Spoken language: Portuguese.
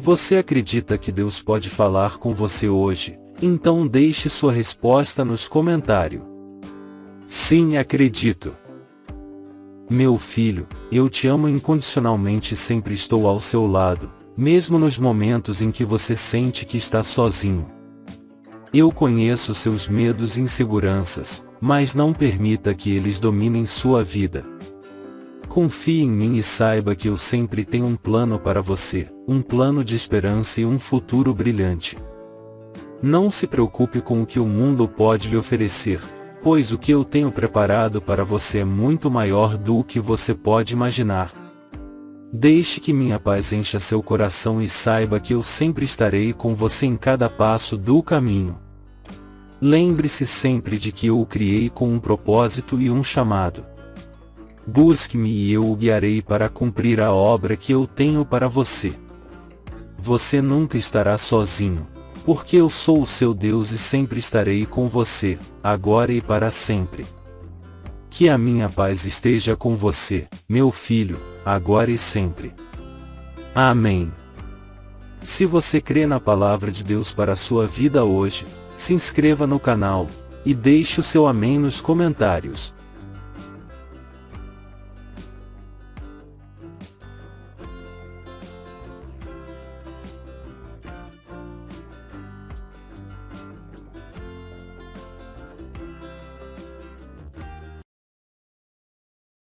Você acredita que Deus pode falar com você hoje? Então deixe sua resposta nos comentários. Sim, acredito. Meu filho, eu te amo incondicionalmente e sempre estou ao seu lado, mesmo nos momentos em que você sente que está sozinho. Eu conheço seus medos e inseguranças, mas não permita que eles dominem sua vida. Confie em mim e saiba que eu sempre tenho um plano para você, um plano de esperança e um futuro brilhante. Não se preocupe com o que o mundo pode lhe oferecer, pois o que eu tenho preparado para você é muito maior do que você pode imaginar. Deixe que minha paz encha seu coração e saiba que eu sempre estarei com você em cada passo do caminho. Lembre-se sempre de que eu o criei com um propósito e um chamado. Busque-me e eu o guiarei para cumprir a obra que eu tenho para você. Você nunca estará sozinho, porque eu sou o seu Deus e sempre estarei com você, agora e para sempre. Que a minha paz esteja com você, meu filho, agora e sempre. Amém. Se você crê na palavra de Deus para a sua vida hoje, se inscreva no canal, e deixe o seu amém nos comentários.